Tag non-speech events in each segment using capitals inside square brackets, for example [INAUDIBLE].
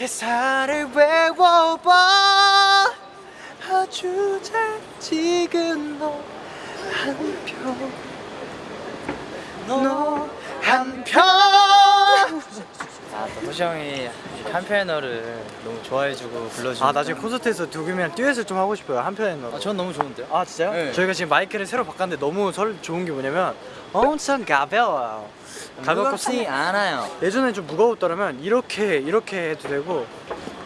대사를 외워봐. 아주 잘 찍은 너 한편 너 한편. 아, 또 도시 형이 한편너를 너무 좋아해주고 불러주고 아 나중에 콘서트에서 두 개면 듀엣을 좀 하고 싶어요 한편에 넣어 아, 전 너무 좋은데요? 아 진짜요? 네. 저희가 지금 마이크를 새로 바꿨는데 너무 설 좋은 게 뭐냐면 엄청 가벼워요 가볍지 않아요 예전에 좀 무거웠더라면 이렇게 이렇게 해도 되고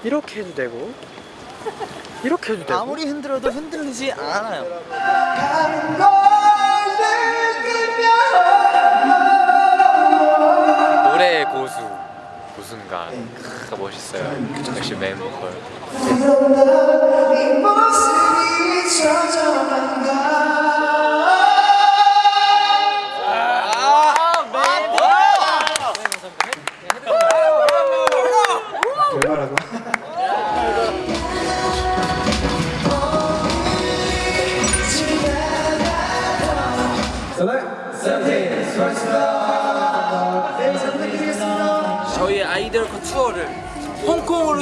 이렇게 해도 되고 이렇게 해도 되고 아무리 흔들어도 흔들리지 않아요 고순간 크, 멋있어요 역시 메인 보컬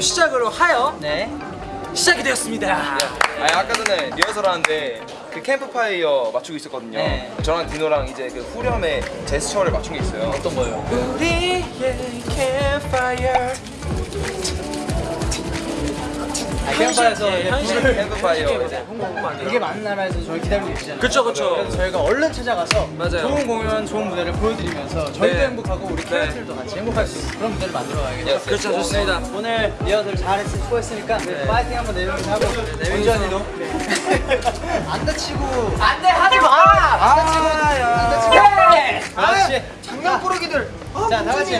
시작으로 하여 네 시작이 되었습니다. 아니 아까 전에 리허설 하는데 그 캠프파이어 맞추고 있었거든요. 네. 저랑 디노랑 이제 그 후렴의 제스처를 맞춘 게 있어요. 어떤 거요? 우리의 캠파이어 아, 캠파에서 현실 캠프파이어 이제 이게 많은 나라에서 저희 기다리고 계시잖아요? 그쵸 그쵸. 그래서 저희가 얼른 찾아가서 맞아요. 좋은 공연, 좋은 무대를 보여드리면서 저희도 네. 행복하고 우리 캐럿들도 같이 행복할 수 있는 그런 무대를 만들어 가야겠죠 그렇죠 좋습니다. 오늘 리허설 잘했으 수고했으니까 파이팅 한번 내려오면서 하고 운전이도? [LAUGHS] 안 다치고. 안 돼 하지 마. 안 다치고. 안 다치고. 그렇지 장난꾸러기들. 자 다 같이.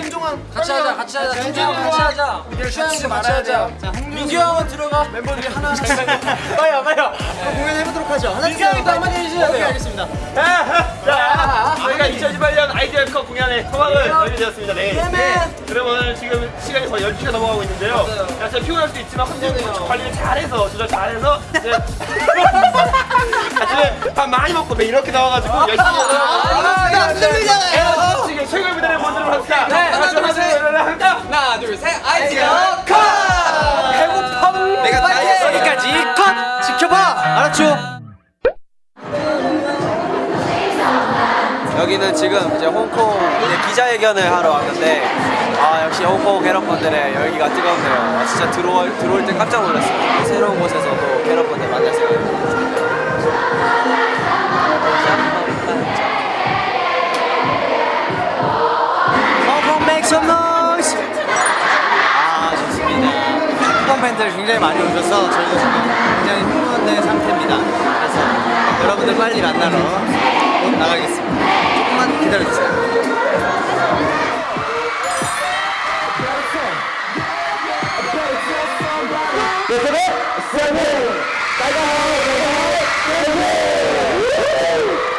같이 하자 같이 하자. 준준이 같이 하자. 준준이 같이 하자. 민규 형은 들어가. 멤버들이 하나 빨리요 빨리요 공연 해보도록 하죠. 하나 민규 형이 또 한마디 해주셔야 돼요. 알겠습니다. 자, 저희가 2018년 아이디어 컵 공연의 소망을 열리되었습니다. 네. 네. 그러면 지금 시간이 거의 12시가 넘어가고 있는데요. 자, 제가 피곤할 수도 있지만 컨디션 관리를 잘해서 조절 잘해서 이제 [LAUGHS] 아침에 밥 많이 먹고 매일 이렇게 나와가지고 열심히 안 들리잖아요. 지금 최고의 무대를 보여드리도록 합시다. 네, 같이 하나, 둘, 셋. 무대를 할까? 하나 둘셋 아이디어 컷. 내가 다 여기까지 컷 지켜봐 알았죠? 여기는 지금 이제 홍콩 이제 기자회견을 하러 왔는데 아 역시 홍콩 캐럿분들의 열기가 뜨겁네요. 아, 진짜 들어올 들어올 때 깜짝 놀랐어요. 새로운 곳에서도 만날 some noise 아 좋습니다 홍콩 팬들 굉장히 많이 오셔서 저희도 지금 굉장히 흥분된 상태입니다. 그래서 여러분들 빨리 만나러 곧 나가겠습니다. 조금만 기다려주세요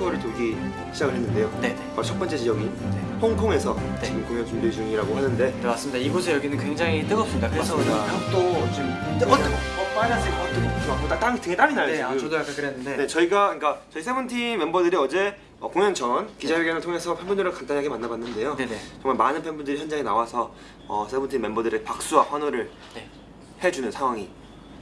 투어를 돌기 시작을 했는데요. 네네 바로 첫 번째 지역인 홍콩에서 네. 지금 공연 준비 중이라고 하는데 네 맞습니다 이곳에 여기는 굉장히 뜨겁습니다 그래서 벽도 지금 뜨거 뜨거 어, 빨간색 어 뜨거 막 땀, 등에 땀이 나요 네, 지금. 아, 저도 약간 그랬는데 네, 저희가 그러니까 저희 세븐틴 멤버들이 어제 어, 공연 전 기자회견을 통해서 팬분들을 간단하게 만나봤는데요. 네네. 정말 많은 팬분들이 현장에 나와서 어, 세븐틴 멤버들의 박수와 환호를 네. 해주는 상황이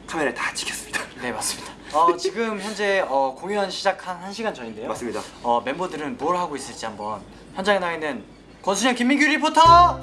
카메라에 다 찍혔습니다. [LAUGHS] 네 맞습니다 [LAUGHS] 어, 지금 현재 어, 공연 시작한 1시간 전인데요 맞습니다. 어, 멤버들은 뭘 하고 있을지 한번 현장에 나와 있는 권순영 김민규 리포터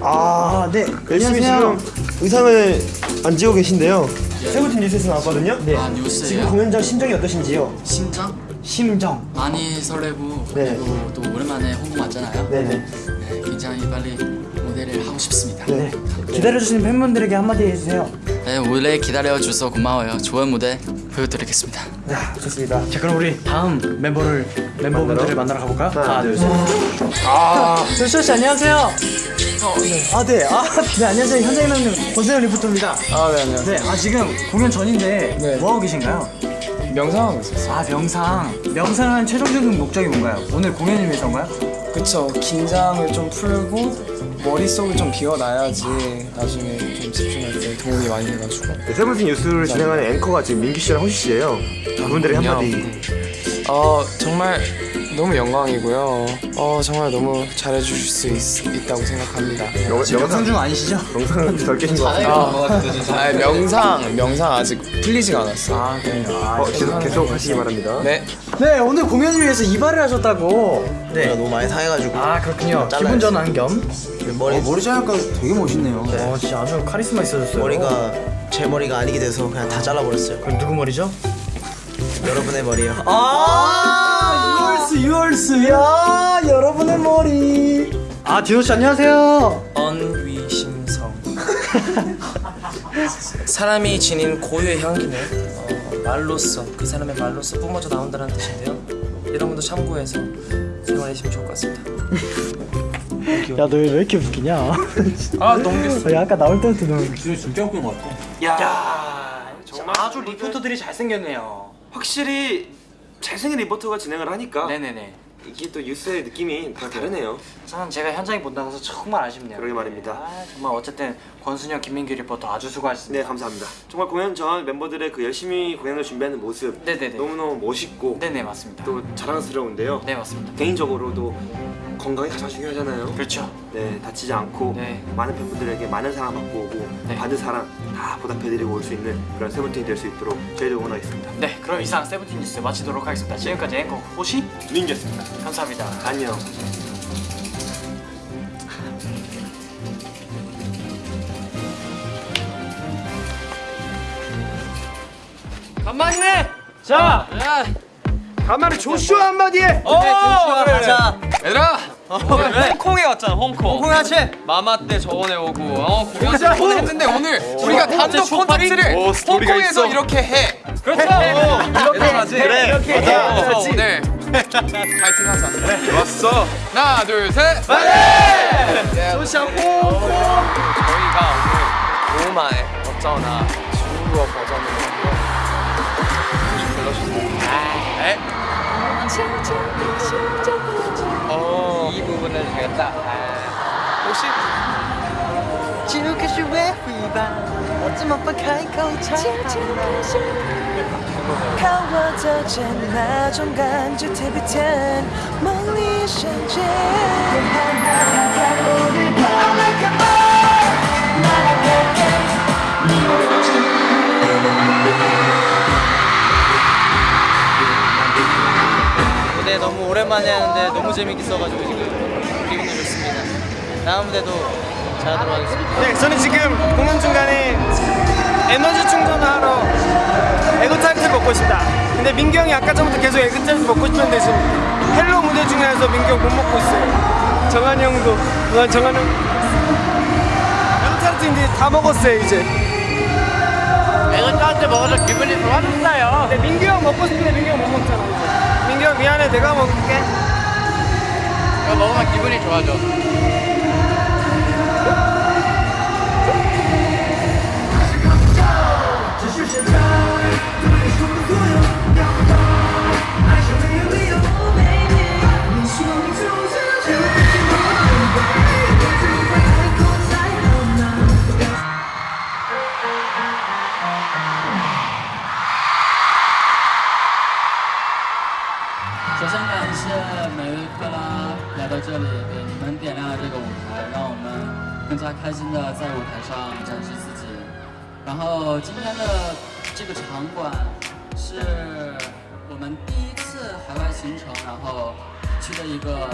아, 네. 열심히 지금 의상을 안 지고 계신데요. 세븐틴 뉴스에서 나왔거든요. 네. 아 뉴스예요? 지금 공연장 심정이 어떠신지요? 심장? 심정 많이 설레고 네. 그리고 또 오랜만에 홍보 왔잖아요 네네. 네, 굉장히 빨리 무대를 하고 싶습니다 네. 기다려주시는 팬분들에게 한마디 해주세요 네, 오래 기다려줘서 고마워요 좋은 무대 보여드리겠습니다 네, 좋습니다. 자 그럼 우리 다음 멤버를 멤버분들을 만나러 가볼까요? 하나 둘 셋 아, 조슈아 씨 안녕하세요 아 네. 아, 네 안녕하세요 현장에 나는 권세현 리포터입니다 아, 네, 안녕하세요. 네, 아 지금 공연 전인데 네. 뭐 하고 계신가요? 명상하고 있었어요. 아 명상 명상한 최종적인 목적이 뭔가요? 오늘 공연을 위해서인가요? 그쵸. 긴장을 좀 풀고 머릿속을 좀 비워놔야지 나중에 좀 집중할 때 도움이 많이 돼가지고. 네, 세븐틴 뉴스를 진행하는 앵커가 지금 민규 씨랑 호시 씨예요. 그분들의 한마디. 어 정말 너무 영광이고요. 어 정말 너무 잘해주실 수 있, 다고 생각합니다. 영, 영상 중 아니시죠? 영상 덜 깨신 것 같아요. 아, 명상 명상 아직 풀리지가 않았어. 아 그래요 아, 어, 계속 계속 하시기 바랍니다. 네. 네 오늘 공연을 위해서 이발을 하셨다고 네 너무 많이 상해가지고 아 그렇군요. 기분 전환 겸 머리 어, 머리 자르니까 되게 멋있네요 어 진짜 아주 카리스마 있어졌어요 머리가 제 머리가 아니게 돼서 그냥 다 잘라버렸어요 그럼 누구 머리죠? 여러분의 머리요 아 유얼스 야 여러분의 머리. 아 디노 씨 안녕하세요. 언위심성. 사람이 지닌 고유의 향기는 어, 말로써 그 사람의 말로써 뿜어져 나온다는 뜻인데요. 여러분도 참고해서 생활하시면 좋을 것 같습니다. 야 너 왜 이렇게 웃기냐? 아 너무 웃겼어. 야 아까 나올 때부터 너무 야 정말 아주 리포터들이 잘생겼네요. 확실히 잘생긴 리포터가 진행을 하니까 네네네 이게 또 뉴스의 느낌이 다 다르네요. 저는 제가 현장에 못 나가서 정말 아쉽네요 그러게 말입니다. 아, 정말 어쨌든 권순영 김민규 리포터 아주 수고하셨습니다 네 감사합니다. 정말 공연 전 멤버들의 그 열심히 공연을 준비하는 모습 네네네 너무너무 멋있고 네네 맞습니다 또 자랑스러운데요. 네 맞습니다 개인적으로도 건강이 가장 중요하잖아요. 그렇죠 네 다치지 않고 네. 많은 팬분들에게 많은 사랑 받고 오고 네. 받은 사랑 다 보답해드리고 올 수 있는 그런 세븐틴이 될 수 있도록 저희도 응원하겠습니다. 네 그럼 이상 세븐틴 뉴스 마치도록 하겠습니다 지금까지 앵커 호시 민기였습니다. 감사합니다 안녕. 간만에 해! 자 간만에 조슈아 한마디에. 어 그래 그래 자 얘들아 홍콩에 왔잖아 홍콩. 홍콩 하체 마마 때 저번에 오고. 어 공연 한번 했는데 오늘 우리가 단독 콘서트를 홍콩에서 이렇게 해. 그렇죠. 이렇게 하지? 그래 이렇게 그래서 오늘 파이팅 하자. 좋았어. 하나 둘셋. 파이팅! 저희가 오늘 오마에 어쩌나 중국어 버전으로 불러주세요. 네. 네, 되겠다. 아. 혹시 지옥의 슈웨 휘바? 어쩜 아빠 가이카우 차가워져 젠나 중간 주태비텐 멀리 샹제 무대 네, 너무 오랜만에 하는데 너무 재밌게 했어가지고 다음 무대도 잘하도록 하겠습니다. 네, 저는 지금 공연 중간에 에너지 충전하러 에그타르트를 먹고 있습니다. 근데 민규 형이 아까 전부터 계속 에그타르트 먹고 싶었는데 지금 Hello 무대 중에서 민규 형 못 먹고 있어요. 정한이 형도, 아, 정한이 형. 에그타르트 이제 다 먹었어요, 이제. 에그타르트 먹어서 기분이 좋아졌어요. 근데 민규 형 먹고 싶은데 민규 형 못 먹잖아, 이제. 민규 형 미안해, 내가 먹을게. 이거 먹으면 기분이 좋아져 首先感谢每位克拉来到这里，给你们点亮了这个舞台，让我们更加开心的在舞台上展示自己。然后今天的这个场馆是我们第一次海外行程，然后去的一个。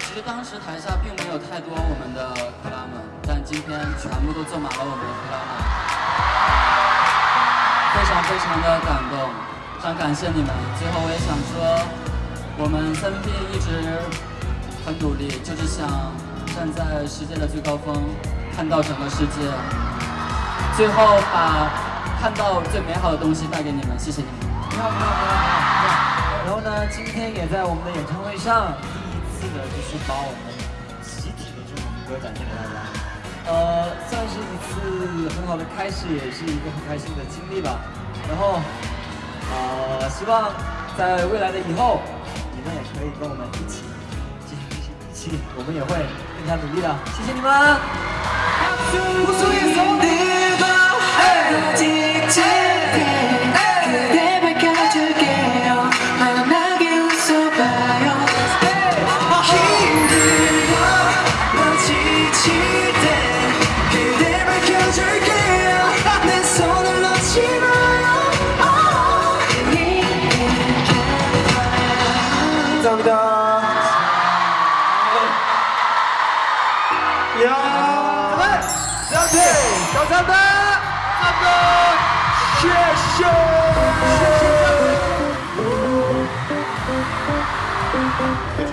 其实当时台下并没有太多我们的克拉们，但今天全部都坐满了我们的克拉们，非常非常的感动，非常感谢你们。最后我也想说。我们 Seventeen 一直很努力，就是想站在世界的最高峰，看到整个世界，最后把看到最美好的东西带给你们。谢谢你们。然后呢，今天也在我们的演唱会上，第一次的就是把我们集体的这种歌展现给大家。呃，算是一次很好的开始，也是一个很开心的经历吧。然后，呃，希望在未来的以后，你们也可以跟我们一起继续一起，我们也会更加努力的。谢谢你们。 대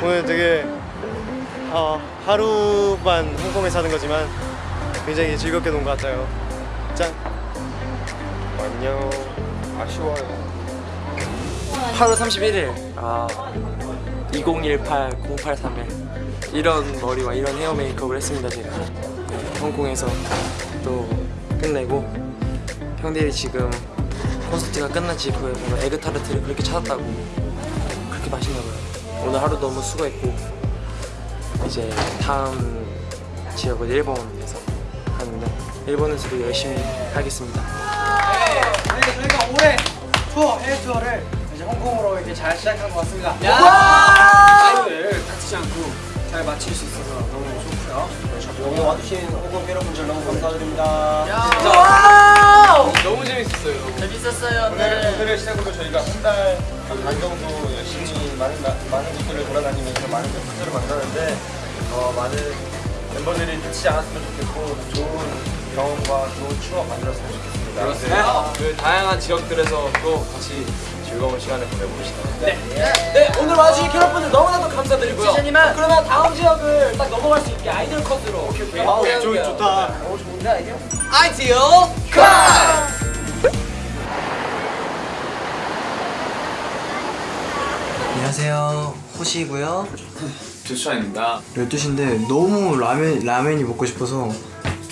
오늘 되게 어, 하루만 홍콩에 사는 거지만 굉장히 즐겁게 논 것 같아요. 짠. 안녕. 아쉬워요. 8월 31일 아 2018 0831 이런 머리와 이런 헤어 메이크업을 했습니다 제가 네, 홍콩에서 또 끝내고 형들이 지금 콘서트가 끝난 직후에 에그타르트를 그렇게 찾았다고 그렇게 맛있나 봐요 오늘 하루 너무 수고했고 이제 다음 지역은 일본에서 가는데 일본에서도 열심히 하겠습니다 네, 저희가 올해 투어 해외 투어를 이제 홍콩으로 이렇게 잘 시작한 것 같습니다. 타이밍을 다치지 않고 잘 마칠 수 있어서 너무 좋고요. 오늘 와주신 홍콩 여러분들 너무 감사드립니다. 너무 재밌었어요. 재밌었어요. 오늘 오늘을 시작으로 저희가 한 달 반 정도 열심히 많은 나- 많은 곳들을 돌아다니면서 많은 팬분들을 만나는데 어, 많은 멤버들이 다치지 않았으면 좋겠고 좋은 경험과 좋은 추억 만들었으면 좋겠습니다. 그렇습니다. 그 다양한 지역들에서 또 같이 즐거운 시간을 보내봅시다. 네 오늘 와주신 캐럿분들 너무나도 감사드리고요 시즌이만 그러면 다음 지역을 딱 넘어갈 수 있게 아이돌 컷으로 아우 좋, 좋다. 아이티어 카! 안녕하세요. 호시고요. 조슈아입니다. 12시인데 너무 라면, 라면이 먹고 싶어서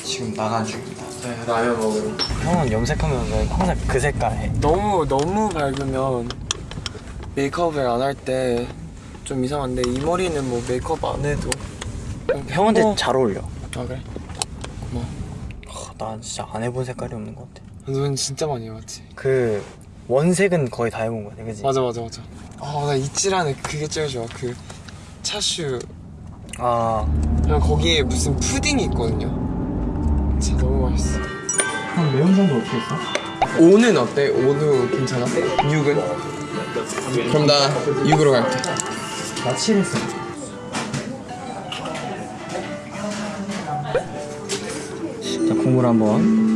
지금 나간 중입니다. 네, 라면 먹으러. 형은 염색하면 왜 항상 그 색깔 해? 너무 너무 밝으면 메이크업을 안 할 때 좀 이상한데 이 머리는 뭐 메이크업 안 해도 형한테 어. 잘 어울려. 아 그래? 아, 난 진짜 안 해본 색깔이 없는 것 같아. 넌 진짜 많이 해봤지 그 원색은 거의 다 해본 것 같아, 그지? 맞아 맞아 맞아 아나 이치라는 그게 제일 좋아 그 차슈 아, 그냥 거기에 무슨 푸딩이 있거든요 진짜 너무 맛있어 형 매운장도 어떻게 했어? 오는 어때? 오는 괜찮아? 6은? 그럼 나 6으로 갈게 나 7했어. 자, 국물 한번.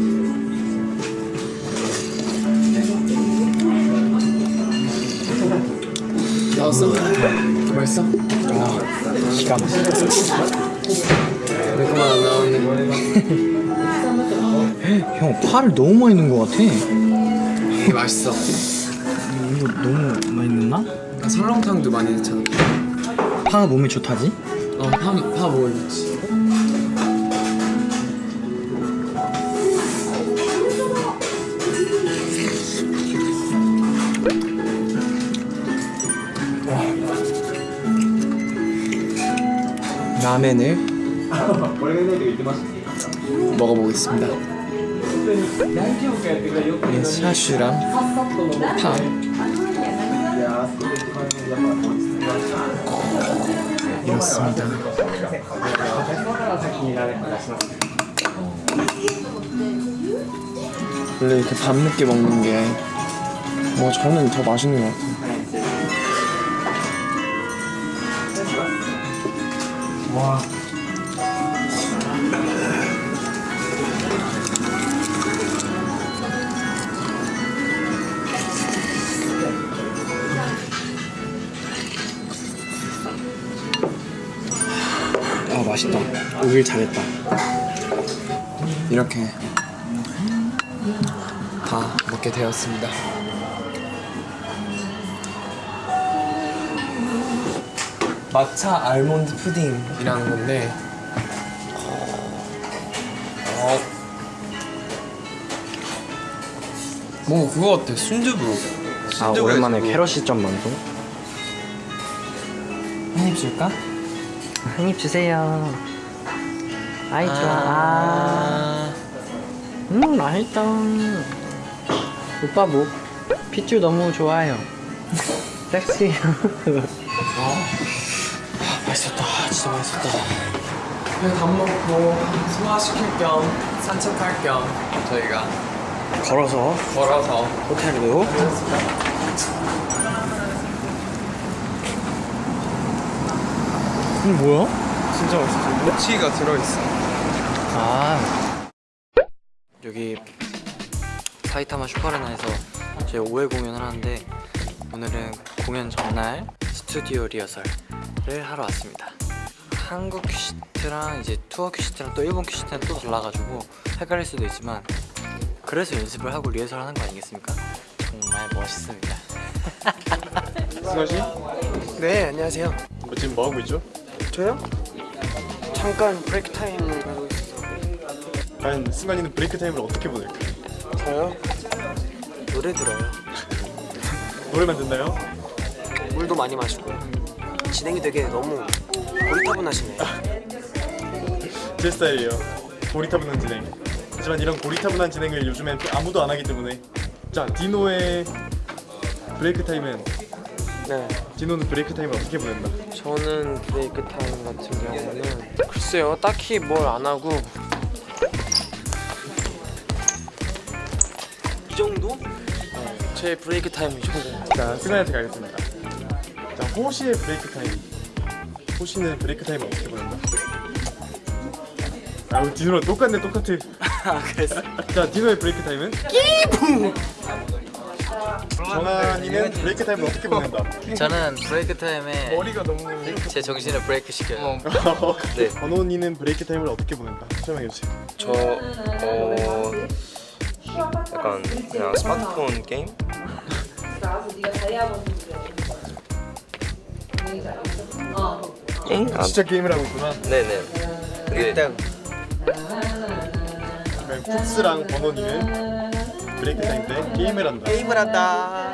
나왔어? 맛있어? 기가 막혀. 내 것만 안 나왔네 [LAUGHS] 형, 파를 너무 많이 넣은 것 같아. 이게 맛있어 이거 너무 많이 넣나? 나 설렁탕도 많이 넣잖아 파가 몸에 좋다지? 어, 파, 파 먹으면 좋지 라멘을 [LAUGHS] 먹어보겠습니다. 네, 샤슈랑 파. 이렇습니다. 원래 이렇게 밤늦게 먹는 게 뭐 저는 더 맛있는 것 같아요. 아 오길 잘했다. 이렇게 다 먹게 되었습니다. 마차 알몬드 푸딩이라는 건데 어... 어. 뭐 그거 같아 순두부 아 오랜만에 캐럿 시점 방송 한입 줄까? 한 입 주세요. 아이 좋아. 아. 음 맛있다. 오빠 뭐 핏줄 너무 좋아요. [LAUGHS] 섹시 [LAUGHS] 맛있었다. 진짜 맛있었다. 밥 먹고 소화시킬 겸 산책할 겸 저희가 걸어서 걸어서 호텔로 이게 뭐야? 진짜 맛있어 모치가 들어있어 아 여기 사이타마 슈퍼 아레나에서 저희 5회 공연을 하는데 오늘은 공연 전날 스튜디오 리허설을 하러 왔습니다 한국 큐시트랑 이제 투어 큐시트랑 또 일본 큐시트는 또 달라가지고 헷갈릴 수도 있지만 그래서 연습을 하고 리허설 하는 거 아니겠습니까? 정말 멋있습니다 승관 씨? 네 안녕하세요 뭐 지금 뭐 하고 있죠? 저요? 잠깐 break time을 과연 승관이는 break time을 어떻게 보낼까? 저요? 노래 들어요 노래만 듣나요? 물도 많이 마시고 진행이 되게 너무 고리타분하시네 [LAUGHS] 제 스타일이에요. 고리타분한 진행. 하지만 이런 고리타분한 진행을 요즘엔 또 아무도 안 하기 때문에 자 디노의 break time은 네 디노는 break time을 어떻게 보낸다? 저는 break time 같은 경우는 글쎄요 딱히 뭘 안 하고 네, 제 break time 이 정도 자 승관이한테 가겠습니다. 자 호시의 break time. 호시는 break time을 어떻게 보낸다? 아 우리 디노랑 똑같네 똑같아. [LAUGHS] 아 그랬어? 자 디노의 break time은? 끼부. 정한이는 break time을 어떻게 보낸다? 저는 break time에 머리가 너무 제 정신을 브레이크 시켜요 [LAUGHS] 네. 버논이는 break time을 어떻게 보낸다? 설명해 주세요. 저 어... 약간 그냥 스마트폰 게임? 게임? 아, 진짜 게임을 하고 있구나. 네네 근데 그러면 쿱스랑 버논이는 break time 때 게임을 한다. 게임을 한다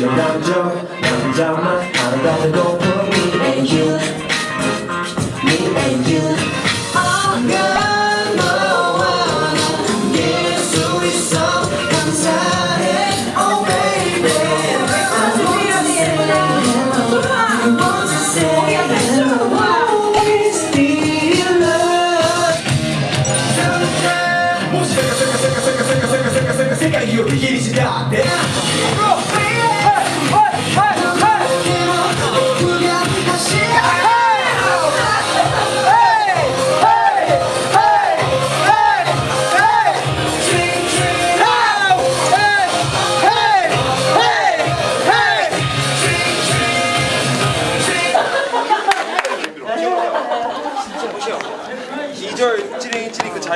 그자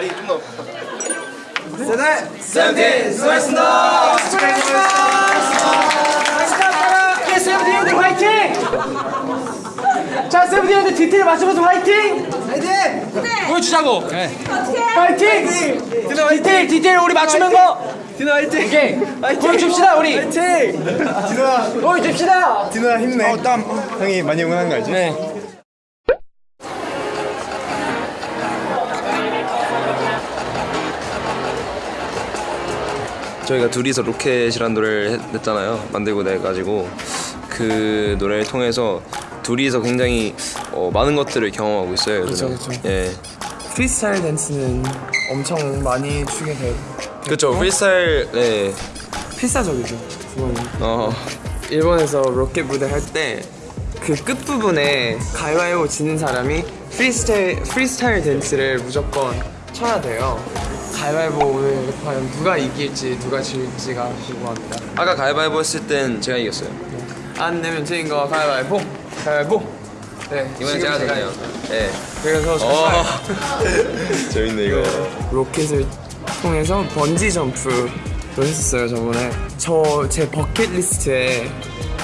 리 좀더 세븐틴 수고하셨습니다. 축하합니다. 세븐틴 화이팅! 자 세븐틴한테 디테일 맞춰봐서 화이팅! 화이팅! 보여주자고. 화이팅! 디테일 디테일 우리 맞추는 거. 디노 화이팅! 오케이. 보여줍시다 우리. 화이팅! 디노야 보여줍시다. 디노야 힘내 어, 땀 형이 많이 응원한 거 알지? 네. 저희가 둘이서 로켓이라는 노래를 했- 냈잖아요. 만들고 내가지고 그 노래를 통해서 둘이서 굉장히 어, 많은 것들을 경험하고 있어요. 요즘에. 그쵸, 그쵸. 예. 프리스타일 댄스는 엄청 많이 추게 돼요. 그렇죠. 프리스타일 네. 필사적이죠. 그거는. 어. 일본에서 로켓 무대 할 때 그 끝부분에 가위바위보 지는 사람이 프리스타일, 프리스타일 댄스를 무조건 춰야 돼요. 가위바위보 오늘 과연 누가 이길지 누가 질지가 궁금합니다. 아까 가위바위보 했을 땐 제가 이겼어요. 안 내면 진 거 가위바위보, 가위바위보. 네, 이번엔 제가 제가 되나요? 네. 그래서 어. [LAUGHS] 재밌네 이거. 로켓을 통해서 번지 점프를 했었어요 저번에 저 제 버킷리스트에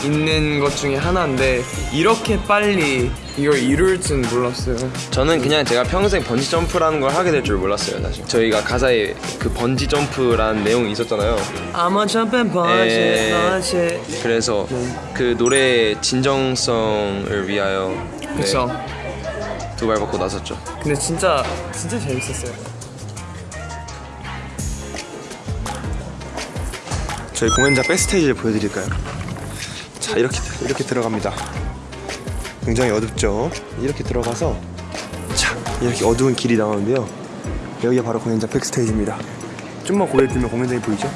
있는 것 중에 하나인데 이렇게 빨리 이걸 이룰 줄 몰랐어요 저는 그냥 제가 평생 번지 점프라는 걸 하게 될 줄 몰랐어요, 사실. 저희가 가사에 그 번지 점프라는 내용이 있었잖아요. I'm a jumping 에. bunch 그래서 그 노래의 진정성을 위하여 네, 그쵸 두발 벗고 나섰죠. 근데 진짜 진짜 재밌었어요 저희 공연장 백스테이지를 보여드릴까요? 자 이렇게 이렇게 들어갑니다. 굉장히 어둡죠. 이렇게 들어가서 자 이렇게 어두운 길이 나오는데요. 여기가 바로 공연장 백스테이지입니다. 좀만 고개 들면 공연장이 보이죠?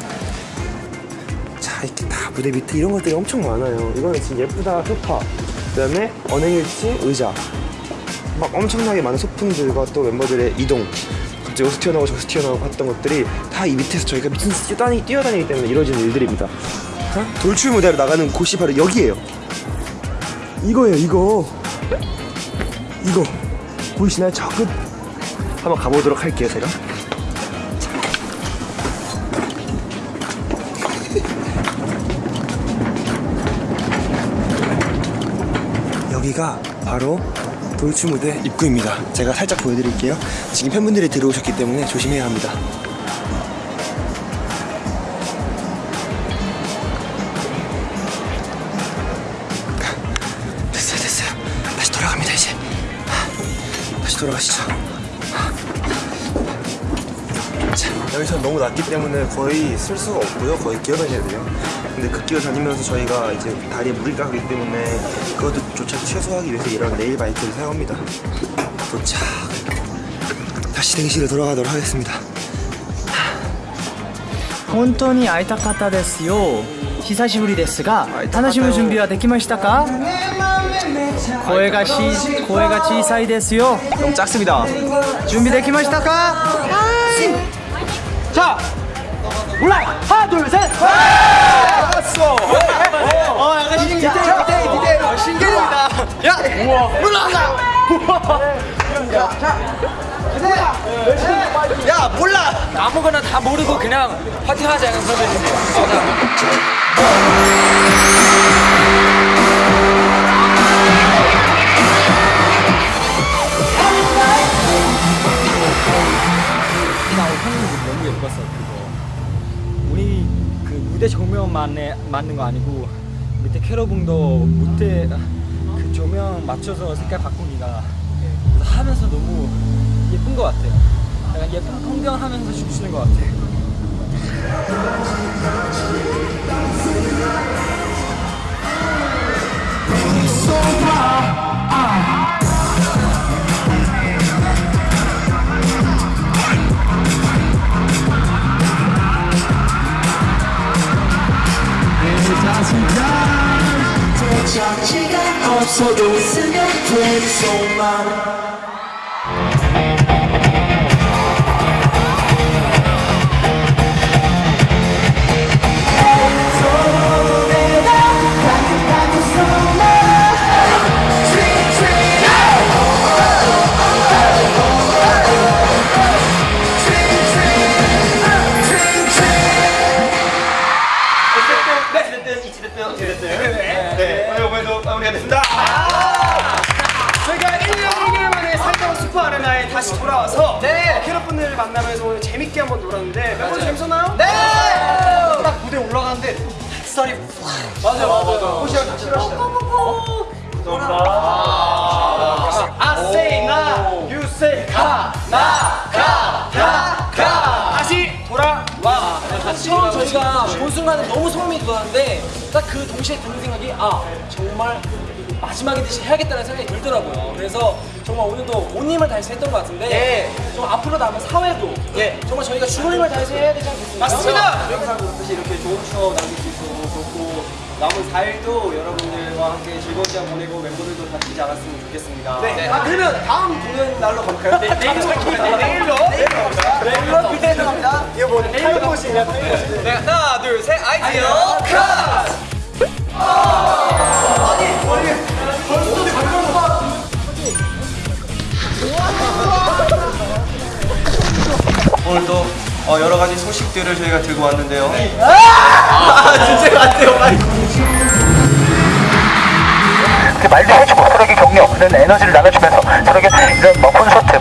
자 이렇게 다 무대 밑에 이런 것들이 엄청 많아요. 이거는 진짜 예쁘다 소파. 그 다음에 언행일치 의자. 막 엄청나게 많은 소품들과 또 멤버들의 이동. 갑자기 여기서 튀어나오고 저기서 튀어나오고 했던 것들이 다 이 밑에서 저희가 미친 듯이 뛰어다니, 뛰어다니기 때문에 이루어지는 일들입니다. 어? 돌출 무대로 나가는 곳이 바로 여기예요. 이거예요, 이거. 이거. 보이시나요? 저 끝. 한번 가보도록 할게요, 제가. 여기가 바로 돌출 무대 입구입니다. 제가 살짝 보여드릴게요. 지금 팬분들이 들어오셨기 때문에 조심해야 합니다. 낮기 때문에 거의 쓸 수가 없고요. 거의 기어다녀야 돼요. 근데 그 기어 다니면서 저희가 이제 다리에 물이 가기 때문에 그것도 조차 최소화하기 위해서 이런 레일 바이크를 사용합니다. 도착. 다시 대기실로 돌아가도록 하겠습니다. 本当に会いたかったですよ久しぶりですが楽しむ準備はできましたか声がし声が小さいですよ 너무 작습니다. 준비できましたか 자, 올라 하나 둘 셋. 왔어. 어, 약간 신기 디테일 디테일 디테일 어, 신기입니다. 야, 우와, 올라가. 야, 몰라. 아무거나 다 모르고 그냥 파티하자 그런 느낌이에요. 예뻤어 그거. 우리 그 무대 조명만 맞는 거 아니고 밑에 캐러봉도 무대 그 조명 맞춰서 색깔 바꾸기가 하면서 너무 예쁜 것 같아요. 약간 예쁜 풍경하면서 춤추는 것 같아요 도착지가 없어도 있으면 플레이 속만 동시에 드는 생각이 아 정말 마지막이듯이 해야겠다는 생각이 들더라고요. 그래서 정말 오늘도 온 힘을 다해서 했던 것 같은데 좀 앞으로 남은 4회도 정말 저희가 죽을 힘을 다해서 해야 되지 않겠습니까? 맞습니다. 항상 그렇듯이 이렇게 좋은 추억 남길 수 있어서 좋고 남은 4일도 여러분들과 함께 즐거운 시간 보내고 멤버들도 다치지 않았으면 좋겠습니다. 네. 아 그러면 다음 공연 날로 가볼까요? 네, 내일로 내일로. 내일로 그때도 갑니다. 이거 뭐 뭣이냐 fade 뭣이. 네, 하나, 둘, 셋, 아이디어 컷! 오늘도 어, 여러 가지 소식들을 저희가 들고 왔는데요. [LAUGHS] 그 말도 해주고 서로에게 격려, 그런 에너지를 나눠주면서 서로에게 이런 뭐 콘서트